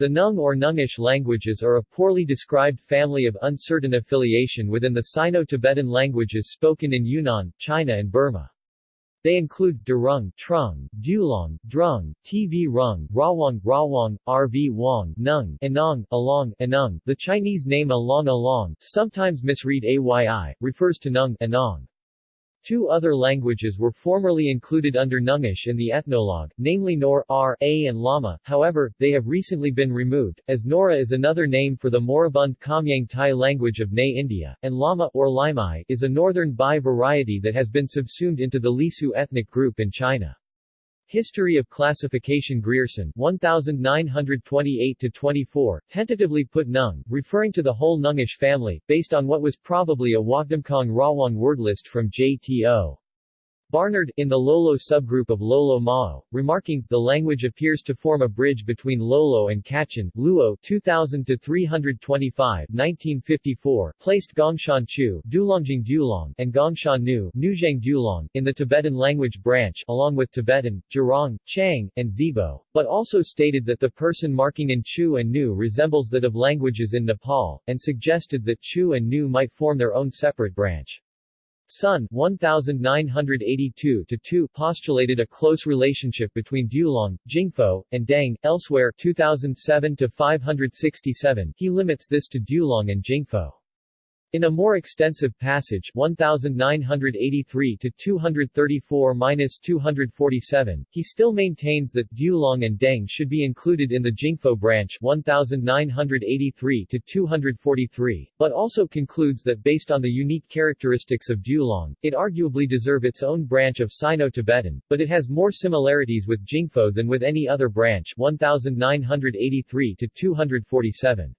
The Nung or Nungish languages are a poorly described family of uncertain affiliation within the Sino-Tibetan languages spoken in Yunnan, China and Burma. They include Durung, Trung, Dulong, Drung, TV Rung, Rawang, Rawang, RV Wang, Nung, Anong, Along, Anung. The Chinese name Along Along, sometimes misread Ayi, refers to Nung, Anong. Two other languages were formerly included under Nungish in the ethnologue, namely Nor, R, A and Lama, however, they have recently been removed, as Nora is another name for the moribund Khamyang Tai language of Nay India, and Lama or Limai is a northern Bai variety that has been subsumed into the Lisu ethnic group in China. History of Classification Grierson 1928-24, tentatively put Nung, referring to the whole Nungish family, based on what was probably a Wagdamkong Rawang word list from J.T.O. Barnard, in the Lolo subgroup of Lolo Mao, remarking, the language appears to form a bridge between Lolo and Kachin, Luo 2000-325 1954, placed Gongshan Chu Dulongjing Dulong and Gongshan Nu Dulong in the Tibetan language branch, along with Tibetan, Jurong, Chang, and Zibo, but also stated that the person marking in Chu and Nu resembles that of languages in Nepal, and suggested that Chu and Nu might form their own separate branch. Sun 1982-2 postulated a close relationship between Dulong, Jingpho, and Dang. Elsewhere 2007-567 he limits this to Dulong and Jingpho. In a more extensive passage 1983-234-247, he still maintains that Dulong and Deng should be included in the Jingpho branch 1983-243, but also concludes that based on the unique characteristics of Dulong, it arguably deserve its own branch of Sino-Tibetan, but it has more similarities with Jingpho than with any other branch 1983-247.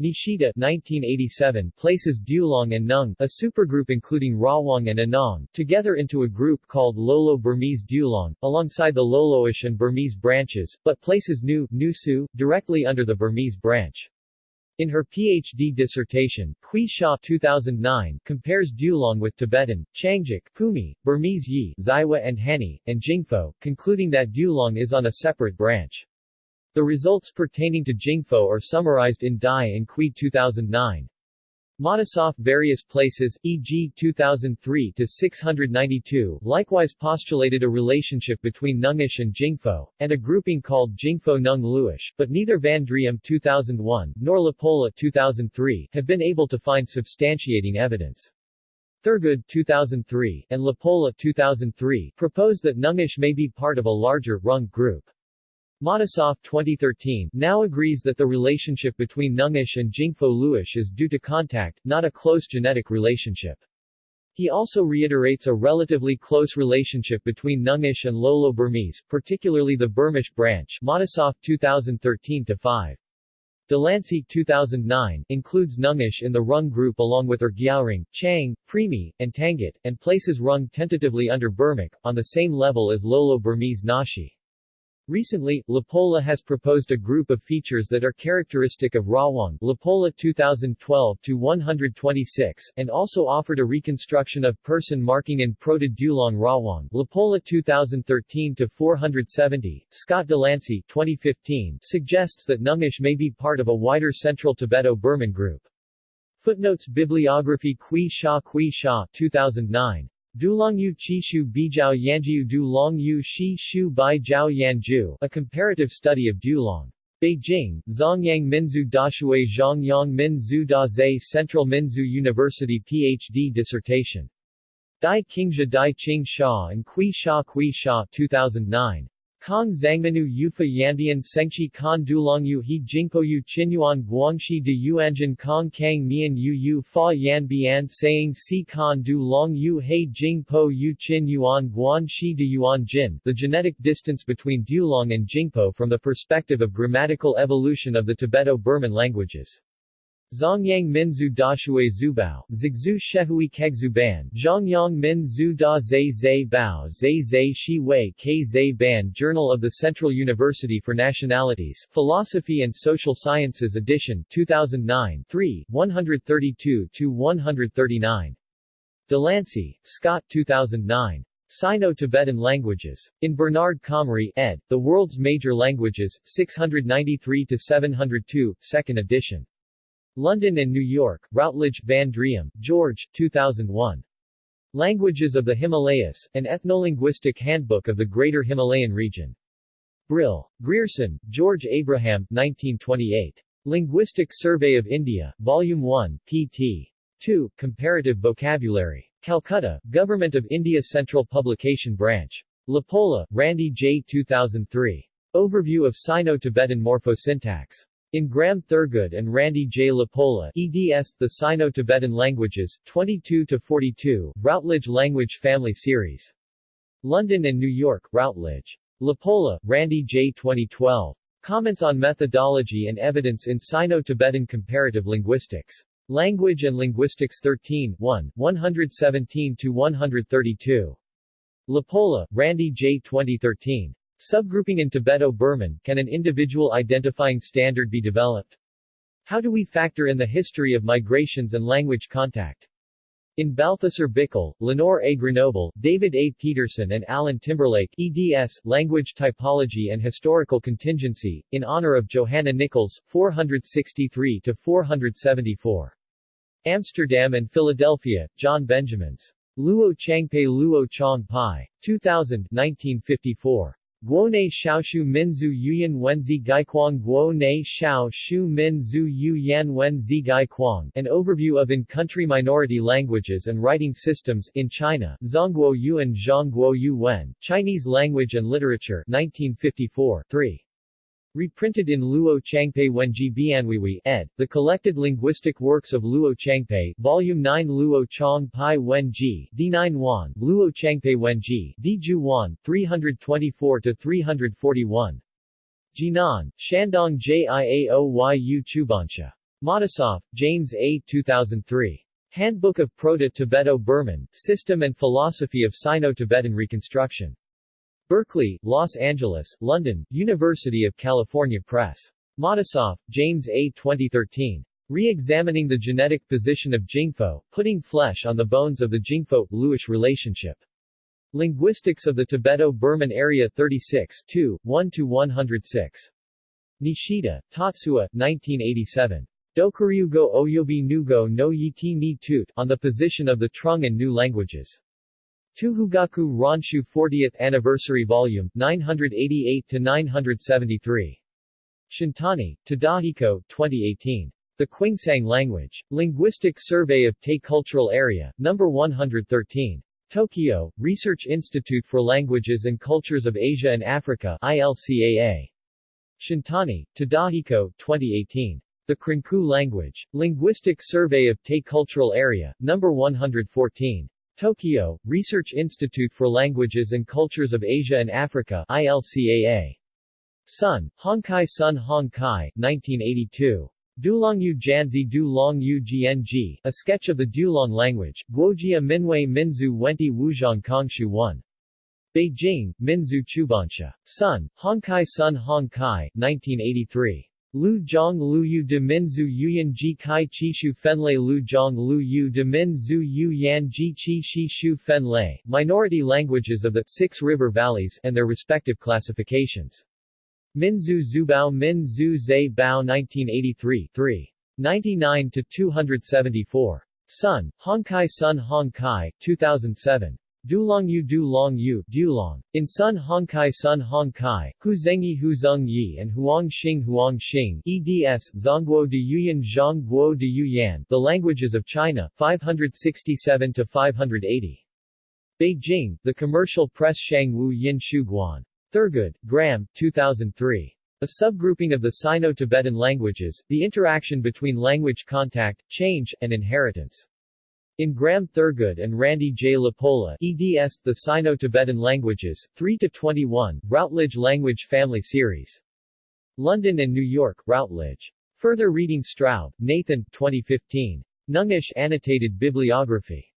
Nishida 1987 places Dulong and Nung, a supergroup including Rawang and Anong, together into a group called Lolo Burmese Dulong, alongside the Loloish and Burmese branches, but places Nu, Nusu, directly under the Burmese branch. In her PhD dissertation, Kui Sha 2009 compares Dulong with Tibetan, Changjik, Pumi, Burmese Yi, Zaiwa and Hani, and Jingpho, concluding that Dulong is on a separate branch. The results pertaining to Jingpho are summarized in Dai and Kui 2009. Matisoff various places, e.g. 2003-692 likewise postulated a relationship between Nungish and Jingpho, and a grouping called Jingpho Nung Luish, but neither Van Driem 2001, nor LaPolla 2003 have been able to find substantiating evidence. Thurgood 2003, and LaPolla 2003 propose that Nungish may be part of a larger, Rung group. Matisoff 2013 now agrees that the relationship between Nungish and Jingpho Luish is due to contact, not a close genetic relationship. He also reiterates a relatively close relationship between Nungish and Lolo Burmese, particularly the Burmish branch Matisoff 2013-5. DeLancey 2009 includes Nungish in the Rung group along with Ergyaoring, Chang, Primi, and Tangut, and places Rung tentatively under Burmic, on the same level as Lolo Burmese Naxi. Recently, LaPolla has proposed a group of features that are characteristic of Rawang LaPolla 2012-126, and also offered a reconstruction of person marking in Proto-Dulong Rawang LaPolla 2013-470. Scott DeLancey 2015 suggests that Nungish may be part of a wider Central Tibeto-Burman group. Footnotes Bibliography Kui Sha Kui Sha 2009 Dulongyu Qishu Bijiao Yanjiu Dulongyu Shi Shu Bai Jiao Yanju, a comparative study of Dulong. Beijing, Zongyang Minzu Dashui Zhongyang Minzu Daze Central Minzu University PhD dissertation. Dai Qingzhi Dai Qing Sha and Kui Sha Kui Sha 2009. Kong Zhangmenu Yufa Yandian Sengchi Kan Dulongyu He Jingpoyu Qinyuan Guangxi de Yuanjin Kong Kang Mian Yu Yu Fa Yan Bian Saying Si Kan Du Long Yu He Jingpo Yu Qin Yuan Guanxi de Yuan Jin The genetic distance between Dulong and Jingpo from the perspective of grammatical evolution of the Tibeto-Burman languages. Zongyang Minzu Dashui Zubao, Zigzu Shehui Kegzuban, Zhongyang Min Zu Da Zai Zai Bao Zai Zai Shi Wei K Zai Ban Journal of the Central University for Nationalities, Philosophy and Social Sciences edition 2009 3, 132-139. DeLancey, Scott 2009. Sino-Tibetan Languages. In Bernard Comrie, ed., The World's Major Languages, 693-702, 2nd edition. London and New York, Routledge, Van Driem, George, 2001. Languages of the Himalayas, an ethnolinguistic handbook of the Greater Himalayan region. Brill. Grierson, George Abraham, 1928. Linguistic Survey of India, Volume 1, pt. 2, Comparative Vocabulary. Calcutta, Government of India Central Publication Branch. LaPolla, Randy J. 2003. Overview of Sino-Tibetan Morphosyntax. In Graham Thurgood and Randy J. LaPolla, eds. The Sino-Tibetan Languages, 22-42, Routledge Language Family Series. London and New York, Routledge. LaPolla, Randy J. 2012. Comments on Methodology and Evidence in Sino-Tibetan Comparative Linguistics. Language and Linguistics 13 1, 117-132. LaPolla, Randy J. 2013. Subgrouping in Tibeto-Burman, can an individual identifying standard be developed? How do we factor in the history of migrations and language contact? In Balthasar Bickel, Lenore A. Grenoble, David A. Peterson and Alan Timberlake, eds. Language Typology and Historical Contingency, in honor of Johanna Nichols, 463-474. Amsterdam and Philadelphia, John Benjamins. Luo Changpei Luo Chong Pai. 2000 1954. Guone Xiaoshu Minzu Yuyan Wenzi Gaikwang Guone Xiaoshu Minzu Yuyan Wenzi Gaikwang An Overview of In-Country Minority Languages and Writing Systems in China, Zhongguo Yuan Zhongguo Yu Wen, Chinese Language and Literature 1954, 3. Reprinted in Luo Changpei Wenji Bianwiwi, ed., The Collected Linguistic Works of Luo Changpei, Volume 9 Luo Chong Pai Wenji, D9 Wan, Luo Changpei Wenji, Dju Wan, 324-341. Jinan, Shandong Jiaoyu Chubansha. Matisoff, James A. 2003. Handbook of Proto-Tibeto-Burman, System and Philosophy of Sino-Tibetan Reconstruction. Berkeley, Los Angeles, London, University of California Press. Matisoff, James A. 2013. Re-examining the genetic position of Jingpho, putting flesh on the bones of the Jingpho-Luish relationship. Linguistics of the Tibeto-Burman Area 36 2, 1-106. Nishida, Tatsuya, 1987. Dokuryugo Oyobi Nugo no Yiti ni Tut, on the position of the Trung and Nu languages. Tuhugaku Ronshu 40th Anniversary Volume, 988-973. Shintani, Tadahiko, 2018. The Qingsang Language. Linguistic Survey of Tay Cultural Area, No. 113. Tokyo, Research Institute for Languages and Cultures of Asia and Africa ILCAA. Shintani, Tadahiko, 2018. The Krenku Language. Linguistic Survey of Tay Cultural Area, No. 114. Tokyo, Research Institute for Languages and Cultures of Asia and Africa ILCAA. Sun, Hongkai Sun Hongkai, 1982. Dulongyu Janzi Du Yu Gng, a sketch of the Dulong language, Guojia Minwei Minzu Wenti Wuzhong Kongshu 1. Beijing, Minzu Chubansha. Sun, Hongkai Sun Hongkai, 1983. Lu Zhong Lu Yu de Minzu Yuyan Ji Kai Chi Shu Fenlei Lu Zhong Lu Yu de Minzu Yu Yan Ji Chi Shi Shu Fenlei, Minority Languages of the Six River Valleys and their respective classifications. Minzu Zubao Min Zhu Zhe Bao 1983 3. 99-274. Sun, Hongkai Sun Hongkai, 2007. Dulongyu Dulongyu Dulong. In Sun Hongkai Sun Hongkai, Hu Zengyi Hu Zeng Yi and Huang Xing Huang Xing, eds. Zhongguo de Yuyan Zhongguo de Yuyan, The Languages of China, 567-580. Beijing, The Commercial Press Shang Wu Yin Shu Guan. Thurgood, Graham, 2003. A subgrouping of the Sino-Tibetan languages, the interaction between language contact, change, and inheritance. In Graham Thurgood and Randy J. LaPolla, eds. The Sino-Tibetan Languages, 3-21, Routledge Language Family Series. London and New York, Routledge. Further reading Straub, Nathan, 2015. Nungish Annotated Bibliography.